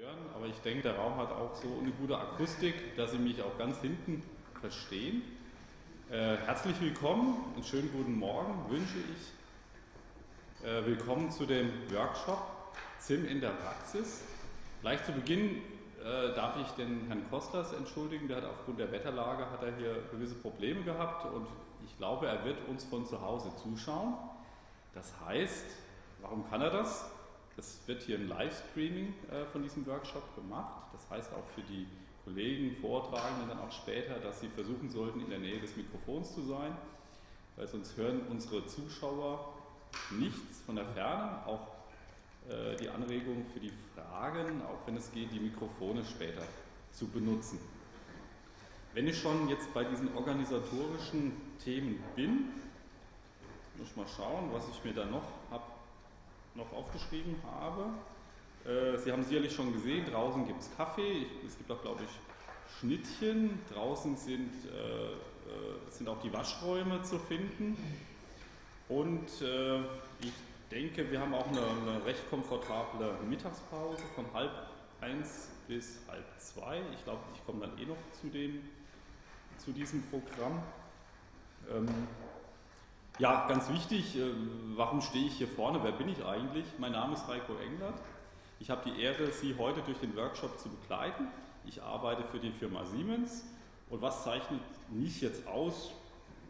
hören, aber ich denke, der Raum hat auch so eine gute Akustik, dass Sie mich auch ganz hinten verstehen. Äh, herzlich willkommen und schönen guten Morgen wünsche ich. Äh, willkommen zu dem Workshop ZIM in der Praxis. Gleich zu Beginn äh, darf ich den Herrn Kostas entschuldigen, der hat aufgrund der Wetterlage hat er hier gewisse Probleme gehabt und ich glaube, er wird uns von zu Hause zuschauen. Das heißt, warum kann er das? Es wird hier ein Livestreaming äh, von diesem Workshop gemacht. Das heißt auch für die Kollegen, Vortragenden dann auch später, dass sie versuchen sollten, in der Nähe des Mikrofons zu sein, weil sonst hören unsere Zuschauer nichts von der Ferne. Auch äh, die Anregung für die Fragen, auch wenn es geht, die Mikrofone später zu benutzen. Wenn ich schon jetzt bei diesen organisatorischen Themen bin, muss ich mal schauen, was ich mir da noch habe noch aufgeschrieben habe. Äh, Sie haben sicherlich schon gesehen, draußen gibt es Kaffee, es gibt auch, glaube ich, Schnittchen. Draußen sind, äh, äh, sind auch die Waschräume zu finden. Und äh, ich denke, wir haben auch eine, eine, recht komfortable Mittagspause von halb eins bis halb zwei. Ich glaube, ich komme dann eh noch zu, dem, zu diesem Programm. Ähm, ja, ganz wichtig, äh, warum stehe ich hier vorne? Wer bin ich eigentlich? Mein Name ist Heiko Englert. Ich habe die Ehre, Sie heute durch den Workshop zu begleiten. Ich arbeite für die Firma Siemens. Und was zeichnet mich jetzt aus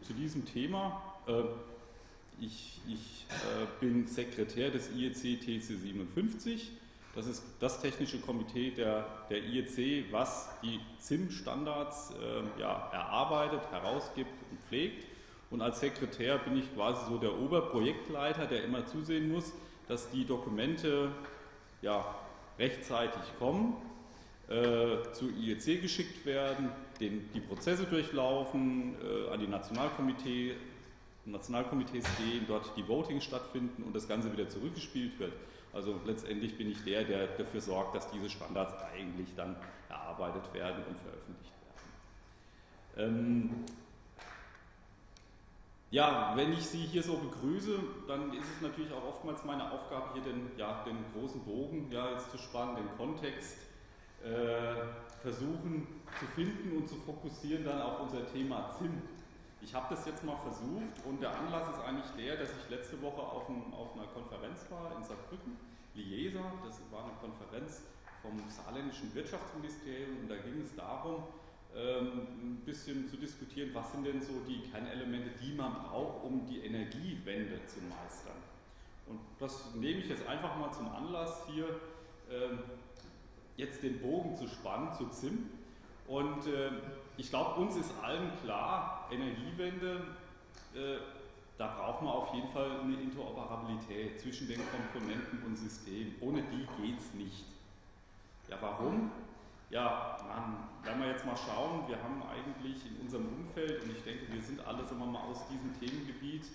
zu diesem Thema? Äh, ich, ich äh, bin Sekretär des IEC TC 57. Das ist das technische Komitee der, der IEC, was die ZIM-Standards ja, erarbeitet, herausgibt und pflegt. Und als Sekretär bin ich quasi so der Oberprojektleiter, der immer zusehen muss, dass die Dokumente ja, rechtzeitig kommen, äh, zu IEC geschickt werden, den, die Prozesse durchlaufen, äh, an die Nationalkomitee, Nationalkomitees gehen, dort die Votings stattfinden und das Ganze wieder zurückgespielt wird. Also letztendlich bin ich der, der dafür sorgt, dass diese Standards eigentlich dann erarbeitet werden und veröffentlicht werden. Ähm, ja, wenn ich Sie hier so begrüße, dann ist es natürlich auch oftmals meine Aufgabe, hier den, ja, den großen Bogen ja, jetzt zu spannen, den Kontext äh, versuchen zu finden und zu fokussieren dann auf unser Thema ZIM. Ich habe das jetzt mal versucht und der Anlass ist eigentlich der, dass ich letzte Woche auf, ein, auf einer Konferenz war in Saarbrücken, Liesa, das war eine Konferenz vom saarländischen Wirtschaftsministerium und da ging es darum, ein bisschen zu diskutieren, was sind denn so die Kernelemente, die man braucht, um die Energiewende zu meistern. Und das nehme ich jetzt einfach mal zum Anlass, hier ähm, jetzt den Bogen zu spannen zu ZIM. Und äh, ich glaube, uns ist allen klar, Energiewende, äh, da braucht man auf jeden Fall eine Interoperabilität zwischen den Komponenten und Systemen. Ohne die geht es nicht. Ja, warum? Ja, man, wenn wir jetzt mal schauen, wir haben eigentlich in unserem Umfeld, und ich denke, wir sind alle sagen wir mal, aus diesem Themengebiet,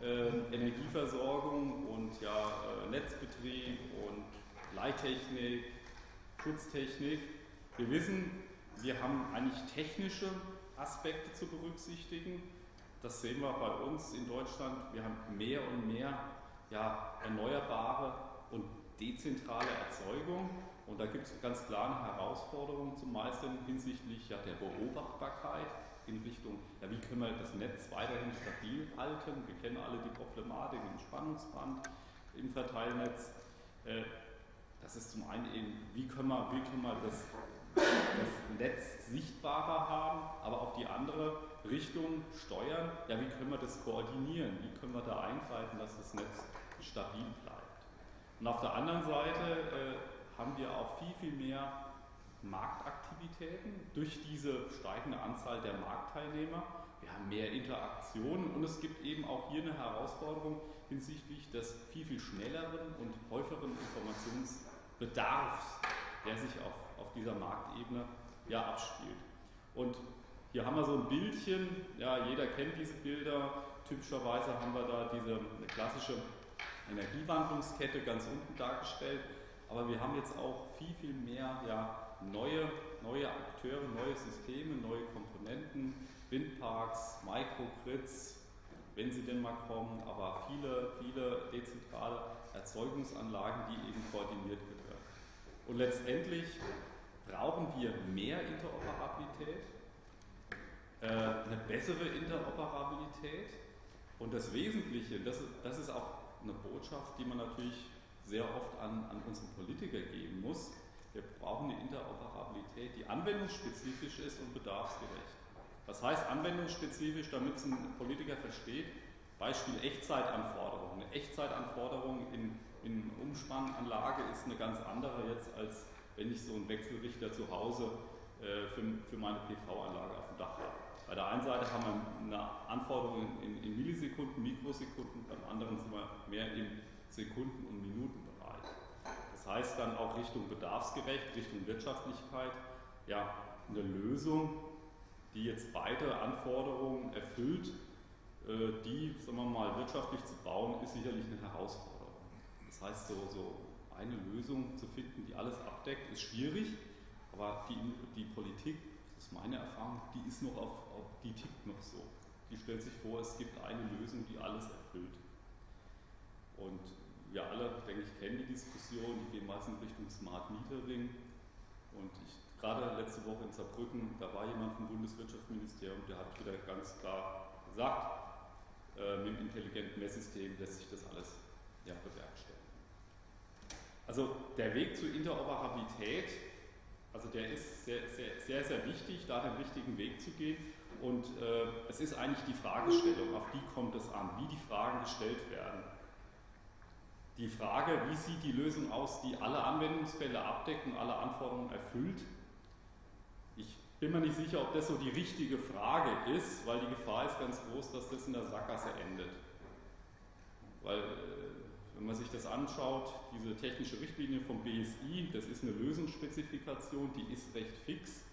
äh, Energieversorgung und ja, äh, Netzbetrieb und Leittechnik, Schutztechnik. Wir wissen, wir haben eigentlich technische Aspekte zu berücksichtigen. Das sehen wir bei uns in Deutschland. Wir haben mehr und mehr ja, erneuerbare und dezentrale Erzeugung. Und da gibt es ganz klare Herausforderungen zu meistern hinsichtlich ja, der Beobachtbarkeit in Richtung, ja, wie können wir das Netz weiterhin stabil halten. Wir kennen alle die Problematik im Spannungsband, im Verteilnetz. Äh, das ist zum einen eben, wie können wir, wie können wir das, das Netz sichtbarer haben, aber auch die andere Richtung steuern. Ja, wie können wir das koordinieren? Wie können wir da eingreifen, dass das Netz stabil bleibt? Und auf der anderen Seite äh, haben wir auch viel, viel mehr Marktaktivitäten durch diese steigende Anzahl der Marktteilnehmer. Wir haben mehr Interaktionen und es gibt eben auch hier eine Herausforderung hinsichtlich des viel, viel schnelleren und häufigeren Informationsbedarfs, der sich auf, auf dieser Marktebene ja abspielt. Und hier haben wir so ein Bildchen, ja, jeder kennt diese Bilder, typischerweise haben wir da diese klassische Energiewandlungskette ganz unten dargestellt. Aber wir haben jetzt auch viel, viel mehr ja, neue, neue Akteure, neue Systeme, neue Komponenten, Windparks, Microgrids, wenn sie denn mal kommen, aber viele, viele dezentrale Erzeugungsanlagen, die eben koordiniert gehören. Und letztendlich brauchen wir mehr Interoperabilität, äh, eine bessere Interoperabilität und das Wesentliche, das, das ist auch eine Botschaft, die man natürlich sehr oft an, an unsere Politiker geben muss. Wir brauchen eine Interoperabilität, die anwendungsspezifisch ist und bedarfsgerecht. Was heißt anwendungsspezifisch, damit es ein Politiker versteht? Beispiel Echtzeitanforderungen. Eine Echtzeitanforderung in, in Umspannanlage ist eine ganz andere jetzt, als wenn ich so einen Wechselrichter zu Hause äh, für, für meine PV-Anlage auf dem Dach habe. Bei der einen Seite haben wir eine Anforderung in, in Millisekunden, Mikrosekunden, beim anderen sind wir mehr im Sekunden- und Minutenbereich. Das heißt dann auch Richtung bedarfsgerecht, Richtung Wirtschaftlichkeit, ja, eine Lösung, die jetzt beide Anforderungen erfüllt, äh, die, sagen wir mal, wirtschaftlich zu bauen, ist sicherlich eine Herausforderung. Das heißt, so, so eine Lösung zu finden, die alles abdeckt, ist schwierig, aber die, die Politik, das ist meine Erfahrung, die ist noch auf, auf, die tickt noch so. Die stellt sich vor, es gibt eine Lösung, die alles erfüllt. Und wir alle, denke ich, kennen die Diskussion, die gehen meistens Richtung Smart Metering. Und ich, gerade letzte Woche in Saarbrücken, da war jemand vom Bundeswirtschaftsministerium, der hat wieder ganz klar gesagt, äh, mit dem intelligenten Messsystem lässt sich das alles ja, bewerkstelligen. Also der Weg zur Interoperabilität, also der ist sehr, sehr, sehr, sehr wichtig, da den richtigen Weg zu gehen. Und äh, es ist eigentlich die Fragestellung, auf die kommt es an, wie die Fragen gestellt werden. Die Frage, wie sieht die Lösung aus, die alle Anwendungsfälle abdeckt und alle Anforderungen erfüllt, bin mir nicht sicher, ob das so die richtige Frage ist, weil die Gefahr ist ganz groß, dass das in der Sackgasse endet. Weil, äh, wenn man sich das anschaut, diese technische Richtlinie vom BSI, das ist eine Lösungsspezifikation, die ist recht fix.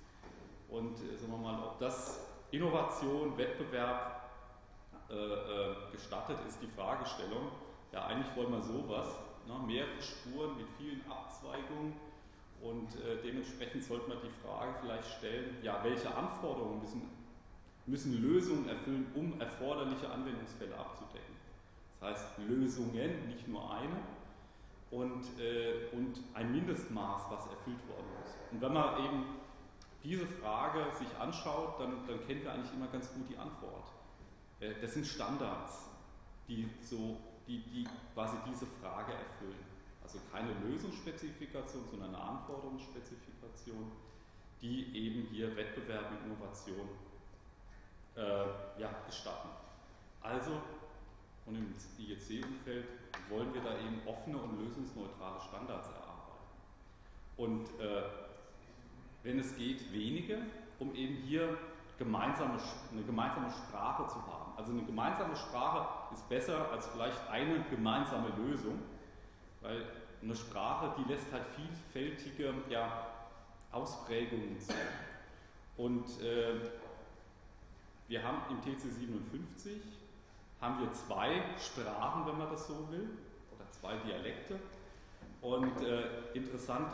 Und äh, sagen wir mal, ob das Innovation, Wettbewerb äh, äh, gestattet, ist die Fragestellung. Ja, eigentlich wollen wir sowas, ne, mehrere Spuren mit vielen Abzweigungen und äh, dementsprechend sollte man die Frage vielleicht stellen, ja, welche Anforderungen müssen, müssen Lösungen erfüllen, um erforderliche Anwendungsfälle abzudecken. Das heißt Lösungen, nicht nur eine, und, äh, und ein Mindestmaß, was erfüllt worden muss. Und wenn man eben diese Frage sich anschaut, dann, dann kennt man eigentlich immer ganz gut die Antwort. Äh, das sind Standards, die, so, die, die quasi diese Frage erfüllen. Also keine Lösungsspezifikation, sondern eine Anforderungsspezifikation, die eben hier Wettbewerb und Innovation äh, ja, gestatten. Also, und im IEC-Umfeld wollen wir da eben offene und lösungsneutrale Standards erarbeiten. Und äh, wenn es geht, wenige, um eben hier gemeinsame, eine gemeinsame Sprache zu haben. Also eine gemeinsame Sprache ist besser als vielleicht eine gemeinsame Lösung, weil eine Sprache, die lässt halt vielfältige ja, Ausprägungen zu. Und äh, wir haben im TC 57 haben wir zwei Sprachen, wenn man das so will, oder zwei Dialekte. Und äh, interessant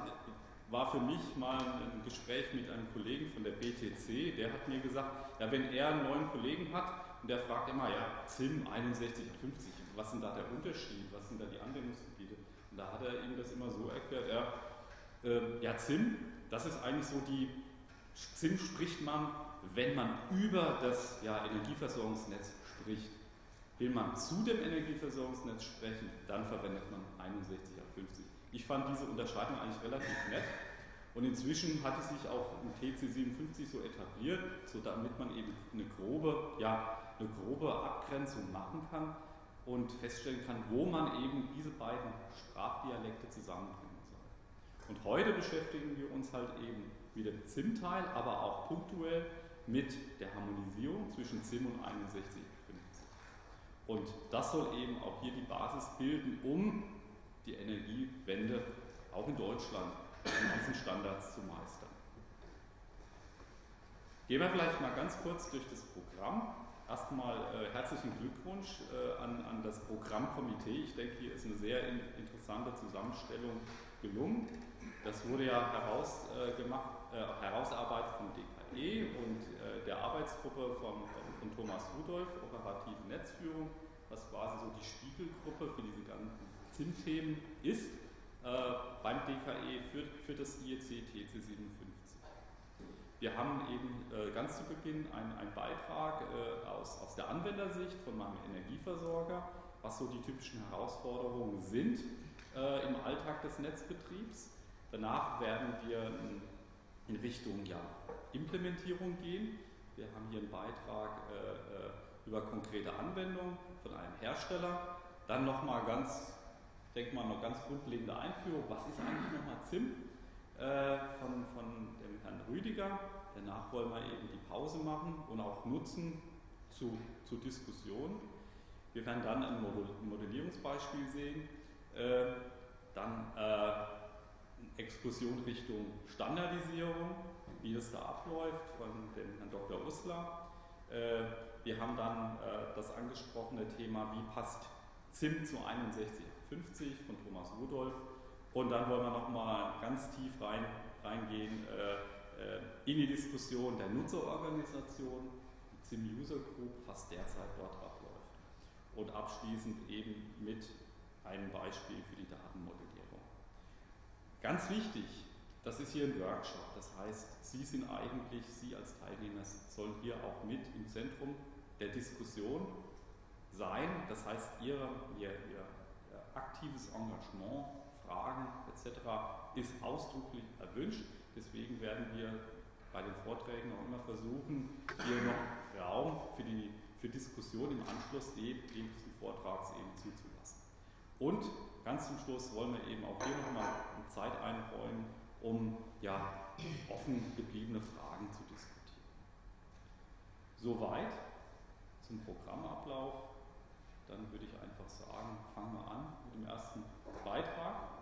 war für mich mal ein Gespräch mit einem Kollegen von der BTC, der hat mir gesagt, ja, wenn er einen neuen Kollegen hat und der fragt immer, ja, ZIM 61 und 50, was sind da der Unterschied, was sind da die Anwendungsgebiete? Und da hat er ihm das immer so erklärt, ja, äh, ja ZIM, das ist eigentlich so die, ZIM spricht man, wenn man über das ja, Energieversorgungsnetz spricht. Will man zu dem Energieversorgungsnetz sprechen, dann verwendet man 61 auf 50. Ich fand diese Unterscheidung eigentlich relativ nett. Und inzwischen hat es sich auch im TC57 so etabliert, so damit man eben eine grobe, ja, eine grobe Abgrenzung machen kann und feststellen kann, wo man eben diese beiden Sprachdialekte zusammenbringen soll. Und heute beschäftigen wir uns halt eben mit dem ZIM-Teil, aber auch punktuell mit der Harmonisierung zwischen ZIM und 6150. Und das soll eben auch hier die Basis bilden, um die Energiewende auch in Deutschland in diesen Standards zu meistern. Gehen wir vielleicht mal ganz kurz durch das Programm. Erstmal äh, herzlichen Glückwunsch äh, an, an, das Programmkomitee. Ich denke, hier ist eine sehr in, interessante Zusammenstellung gelungen. Das wurde ja heraus, äh, gemacht, äh, herausarbeitet vom DKE und äh, der Arbeitsgruppe von, von, Thomas Rudolph, operative Netzführung, was quasi so die Spiegelgruppe für diese ganzen ZIM-Themen ist. äh, beim DKE für, für das IEC TC 57. Wir haben eben äh, ganz zu Beginn einen Beitrag äh, aus, aus der Anwendersicht von meinem Energieversorger, was so die typischen Herausforderungen sind äh, im Alltag des Netzbetriebs. Danach werden wir in Richtung ja, Implementierung gehen. Wir haben hier einen Beitrag äh, äh über konkrete Anwendungen von einem Hersteller. Dann nochmal ganz, denke mal, noch ganz grundlegende Einführung. Was ist eigentlich nochmal ZIM? Äh, von, von dem Herrn Rüdiger. Danach wollen wir eben die Pause machen und auch nutzen zu, zur Diskussion. Wir werden dann ein Modellierungsbeispiel sehen. Äh, dann äh, Exkursion Richtung Standardisierung, wie es da abläuft, von dem Herrn Dr. Usler. Äh, wir haben dann äh, das angesprochene Thema, wie passt ZIM zu 6150 von Thomas Rudolph. Und dann wollen wir nochmal ganz tief rein, reingehen in die Diskussion der Nutzerorganisation, die ZIM User Group, was derzeit dort abläuft. Und abschließend eben mit einem Beispiel für die Datenmodellierung. Ganz wichtig, das ist hier ein Workshop, das heißt, Sie sind eigentlich, Sie als Teilnehmer sollen hier auch mit im Zentrum der Diskussion sein. Das heißt, Ihr, Ihr, Ihr aktives Engagement, Fragen etc. ist ausdrücklich erwünscht. Deswegen werden wir bei den Vorträgen auch immer versuchen, hier noch Raum für die für Diskussion im Anschluss diesen Vortrags eben zuzulassen. Und ganz zum Schluss wollen wir eben auch hier nochmal Zeit einräumen, um ja, offen gebliebene Fragen zu diskutieren. Soweit zum Programmablauf dann würde ich einfach sagen, fangen wir an mit dem ersten Beitrag.